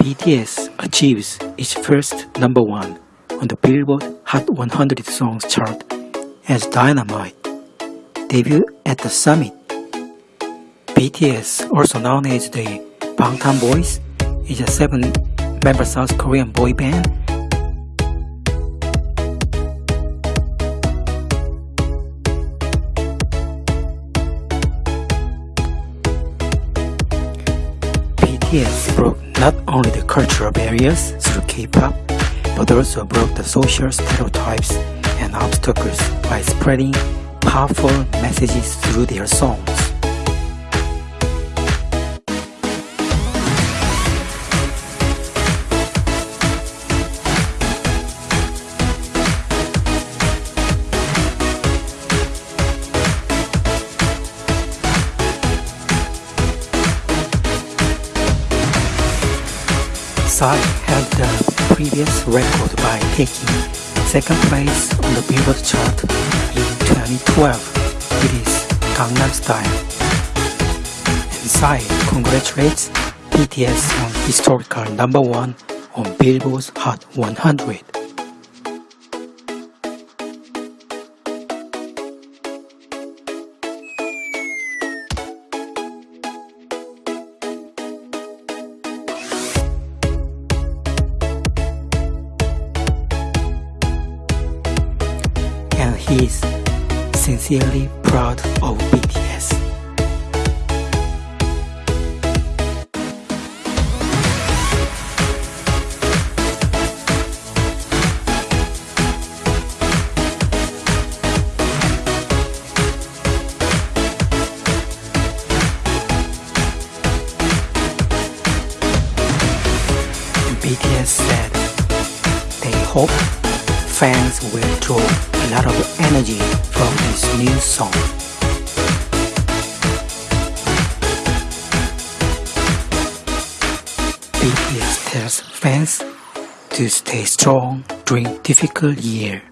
BTS achieves its first number one on the Billboard Hot 100 Songs chart as Dynamite. Debut at the summit. BTS, also known as the Bangtan Boys, is a seven-member South Korean boy band BTS broke not only the cultural barriers through K-pop, but also broke the social stereotypes and obstacles by spreading powerful messages through their songs. Psy held the previous record by taking second place on the Billboard chart in 2012 with his Gangnam Style. And Psy congratulates BTS on historical number one on Billboard's Hot 100. He's sincerely proud of BTS. BTS said they hope fans will draw a lot of energy from this new song. BTS tells fans to stay strong during difficult year.